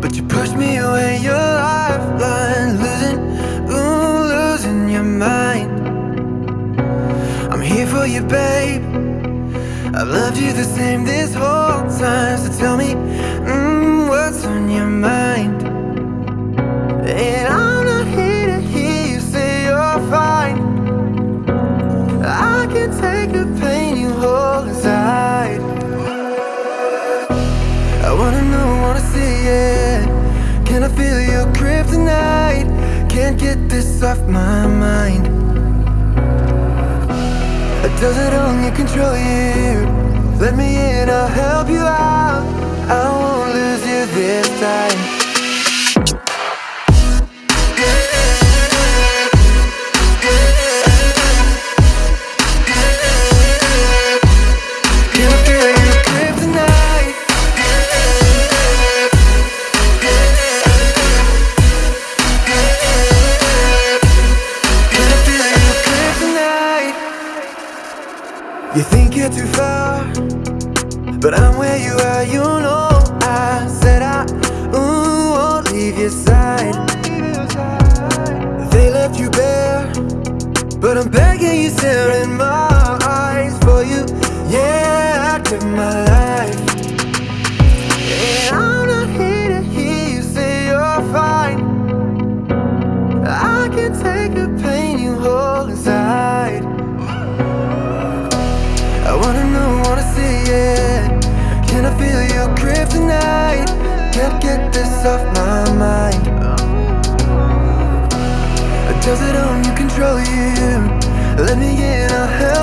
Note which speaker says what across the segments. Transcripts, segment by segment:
Speaker 1: But you push me away, your lifeline Losing, ooh, losing your mind. I'm here for you, babe. I've loved you the same this whole time So tell me wanna know, wanna see it Can I feel your kryptonite? Can't get this off my mind does it only control you? You think you're too far But I'm where you are, you know. I said I ooh, won't leave your side. They left you bare But I'm begging you, staring my eyes for you. Yeah, I took my life. And I'm not wanna see it Can I feel your kryptonite? Can't get this off my mind Does it only control you? Let me in, I'll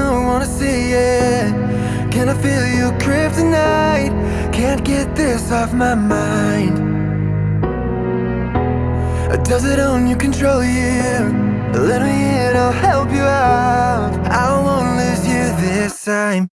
Speaker 1: I wanna see it Can I feel your kryptonite? Can't get this off my mind Does it own you, control you? Let me in, I'll help you out I won't lose you this time